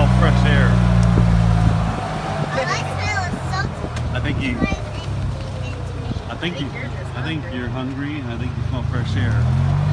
smell fresh air. I, I think you. I think you. I think you're hungry, and I think you smell fresh air.